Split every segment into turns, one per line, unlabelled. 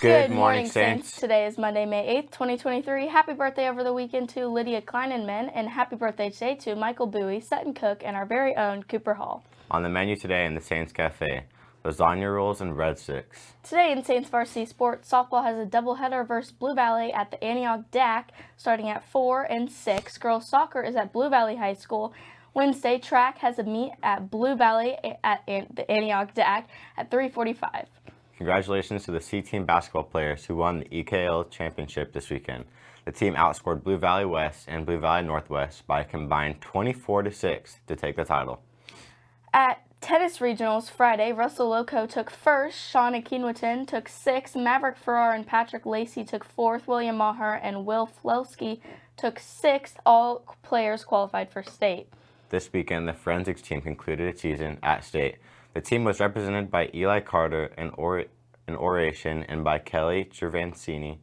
Good, morning, Saints. Today is Monday, May 8th, 2023. Happy birthday over the weekend to Lydia Kleinenman, and happy birthday today to Michael Bowie, Sutton Cook, and our very own Cooper Hall.
On the menu today in the Saints Cafe, lasagna rolls and red breadsticks.
Today in Saints Varsity Sports, softball has a doubleheader versus Blue Valley at the Antioch DAC starting at 4 and 6. Girls soccer is at Blue Valley High School. Wednesday, track has a meet at Blue Valley at the Antioch DAC at 345.
Congratulations to the C-Team basketball players who won the EKL championship this weekend. The team outscored Blue Valley West and Blue Valley Northwest by a combined 24 to 6 to take the title.
At tennis regionals Friday, Russell Loco took first, Sean Akinwatan took sixth, Maverick Farrar and Patrick Lacey took fourth, William Maher and Will Flelsky took sixth. All players qualified for state.
This weekend, the forensics team concluded its season at state. The team was represented by Eli Carter in, or in oration and by Kelly Gervancini,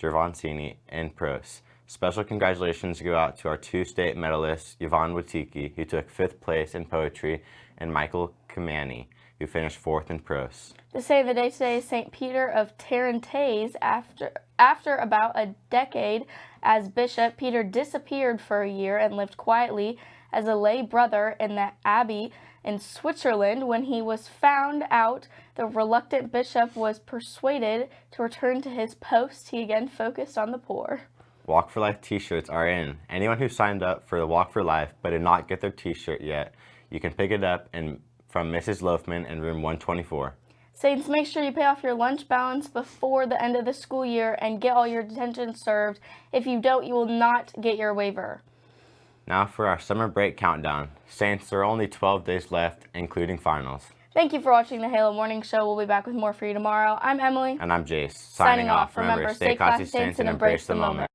Gervancini in prose. Special congratulations go out to our two state medalists, Yvonne Watiki, who took fifth place in poetry, and Michael Kamani, who finished fourth in prose.
The of the day today is St. Peter of Tarentaise. After, after about a decade as bishop, Peter disappeared for a year and lived quietly as a lay brother in the abbey in Switzerland. When he was found out, the reluctant bishop was persuaded to return to his post. He again focused on the poor.
Walk for Life t-shirts are in. Anyone who signed up for the Walk for Life but did not get their t-shirt yet, you can pick it up in, from Mrs. Loafman in room 124.
Saints, make sure you pay off your lunch balance before the end of the school year and get all your detention served. If you don't, you will not get your waiver.
Now for our summer break countdown. Saints, there are only 12 days left, including finals.
Thank you for watching the Halo Morning Show. We'll be back with more for you tomorrow. I'm Emily.
And I'm Jace.
Signing, Signing off. Remember, stay classy, Saints, and embrace the moment.